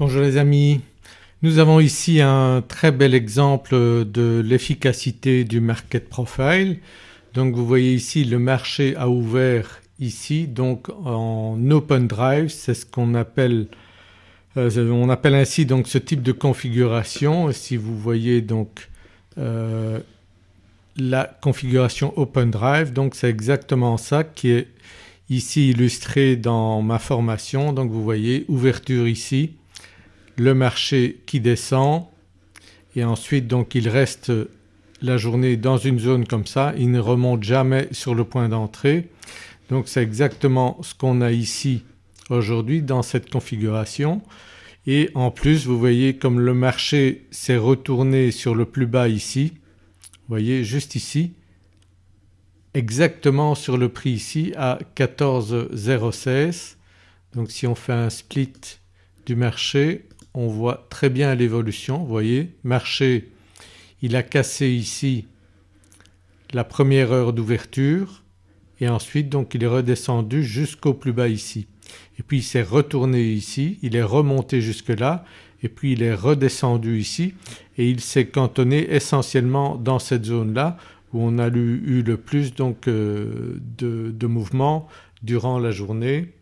Bonjour les amis, nous avons ici un très bel exemple de l'efficacité du market profile. Donc vous voyez ici le marché a ouvert ici donc en open drive, c'est ce qu'on appelle euh, on appelle ainsi donc ce type de configuration. Si vous voyez donc euh, la configuration Open Drive donc c'est exactement ça qui est ici illustré dans ma formation. Donc vous voyez ouverture ici, le marché qui descend. Et ensuite donc il reste la journée dans une zone comme ça, il ne remonte jamais sur le point d'entrée. Donc c'est exactement ce qu'on a ici aujourd'hui dans cette configuration. Et en plus vous voyez comme le marché s'est retourné sur le plus bas ici, vous voyez juste ici, exactement sur le prix ici à 14,016 donc si on fait un split du marché on voit très bien l'évolution, voyez marché il a cassé ici la première heure d'ouverture et ensuite donc il est redescendu jusqu'au plus bas ici et puis il s'est retourné ici, il est remonté jusque là et puis il est redescendu ici et il s'est cantonné essentiellement dans cette zone-là où on a eu le plus donc euh, de, de mouvements durant la journée.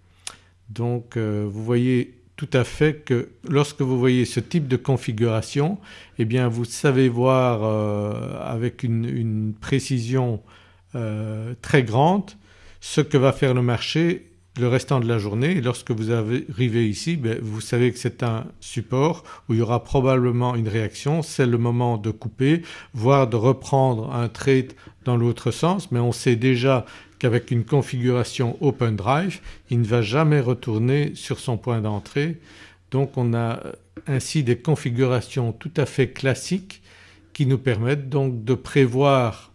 Donc euh, vous voyez tout à fait que lorsque vous voyez ce type de configuration eh bien vous savez voir euh, avec une, une précision très grande ce que va faire le marché le restant de la journée. Lorsque vous arrivez ici ben, vous savez que c'est un support où il y aura probablement une réaction, c'est le moment de couper voire de reprendre un trade dans l'autre sens. Mais on sait déjà qu'avec une configuration Open Drive il ne va jamais retourner sur son point d'entrée. Donc on a ainsi des configurations tout à fait classiques qui nous permettent donc de prévoir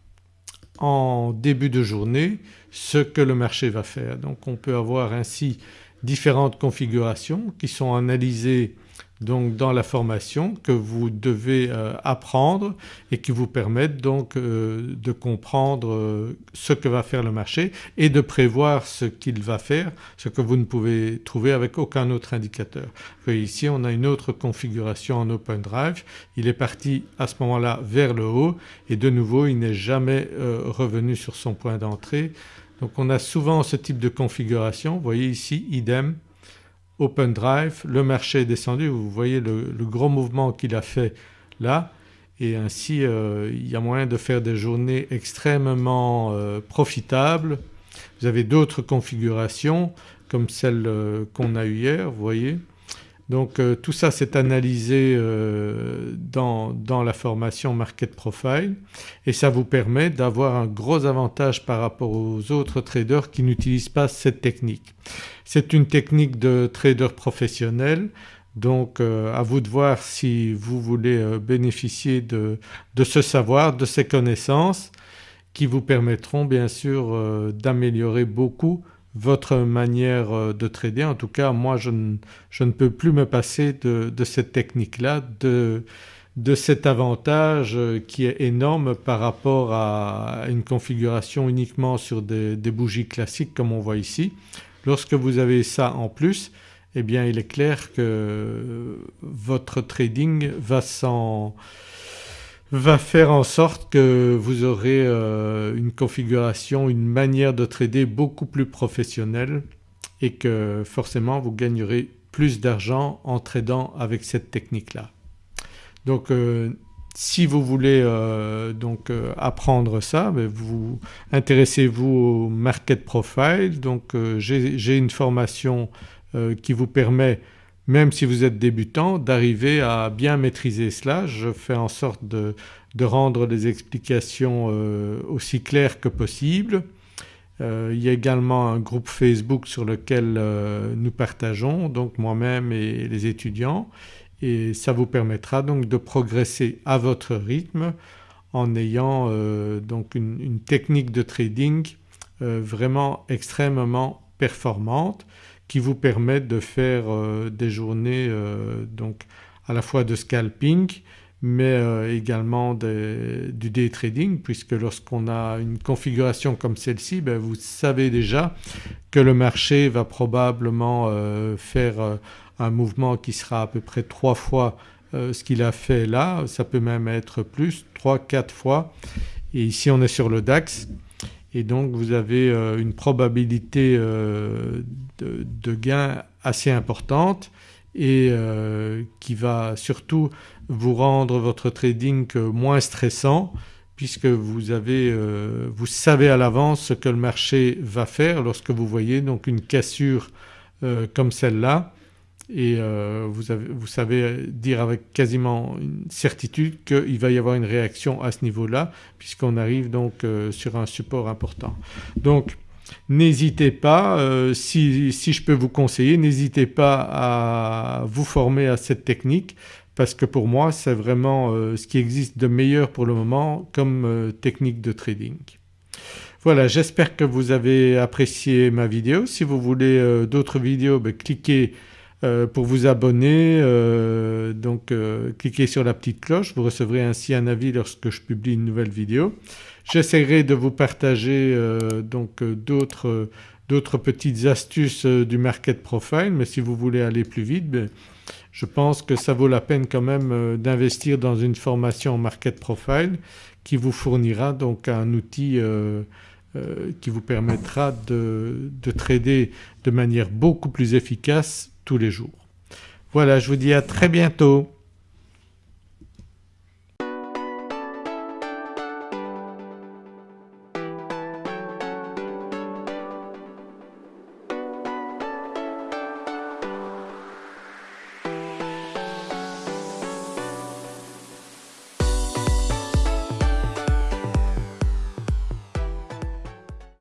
en début de journée ce que le marché va faire. Donc on peut avoir ainsi différentes configurations qui sont analysées donc dans la formation que vous devez euh, apprendre et qui vous permettent donc euh, de comprendre euh, ce que va faire le marché et de prévoir ce qu'il va faire, ce que vous ne pouvez trouver avec aucun autre indicateur. Voyez ici on a une autre configuration en Open Drive, il est parti à ce moment-là vers le haut et de nouveau il n'est jamais revenu sur son point d'entrée. Donc on a souvent ce type de configuration, vous voyez ici idem Open Drive, le marché est descendu, vous voyez le, gros mouvement qu'il a fait là et ainsi euh, il y a moyen de faire des journées extrêmement euh, profitables. Vous avez d'autres configurations comme celle euh, qu'on a eu hier, vous voyez. Donc tout ça c'est analysé dans, dans, la formation Market Profile et ça vous permet d'avoir un gros avantage par rapport aux autres traders qui n'utilisent pas cette technique. C'est une technique de trader professionnel donc euh, à vous de voir si vous voulez euh, bénéficier de, ce savoir, de ces connaissances qui vous permettront bien sûr euh, d'améliorer beaucoup votre manière de trader. En tout cas moi je ne, peux plus me passer de, cette technique-là, de, cet avantage qui est énorme par rapport à une configuration uniquement sur des bougies classiques comme on voit ici. Lorsque vous avez ça en plus eh bien il est clair que votre trading va, va faire en sorte que vous aurez euh, une configuration, une manière de trader beaucoup plus professionnelle et que forcément vous gagnerez plus d'argent en tradant avec cette technique-là. Donc euh, si vous voulez euh, donc apprendre ça, ben, vous intéressez-vous au market profile. Donc j'ai une formation qui vous permet même si vous êtes débutant d'arriver à bien maîtriser cela. Je fais en sorte de, rendre les explications aussi claires que possible. il y a également un groupe Facebook sur lequel nous partageons donc moi-même et les étudiants et ça vous permettra donc de progresser à votre rythme en ayant euh, donc une, technique de trading euh, vraiment extrêmement performante qui vous permet de faire euh, des journées donc à la fois de scalping mais également du day trading puisque lorsqu'on a une configuration comme celle-ci ben vous savez déjà que le marché va probablement faire un mouvement qui sera à peu près trois fois ce qu'il a fait là, ça peut même être plus, 3-4 fois. Et ici on est sur le DAX et donc vous avez une probabilité de, de gain assez importante et qui va surtout vous rendre votre trading moins stressant puisque vous, avez, euh, vous savez à l'avance ce que le marché va faire lorsque vous voyez donc une cassure euh, comme celle-là et euh, vous, avez, vous, savez dire avec quasiment une certitude qu'il va y avoir une réaction à ce niveau-là puisqu'on arrive donc sur un support important. Donc n'hésitez pas, si, si, je peux vous conseiller, n'hésitez pas à vous former à cette technique parce que pour moi c'est vraiment euh, ce qui existe de meilleur pour le moment comme euh, technique de trading. Voilà j'espère que vous avez apprécié ma vidéo. Si vous voulez euh, d'autres vidéos ben, cliquez pour vous abonner donc cliquez sur la petite cloche vous recevrez ainsi un avis lorsque je publie une nouvelle vidéo. J'essaierai de vous partager donc d'autres petites astuces du market profile mais si vous voulez aller plus vite ben, je pense que ça vaut la peine quand même euh, d'investir dans une formation market profile qui vous fournira donc un outil euh, euh, qui vous permettra de trader de manière beaucoup plus efficace tous les jours. Voilà je vous dis à très bientôt.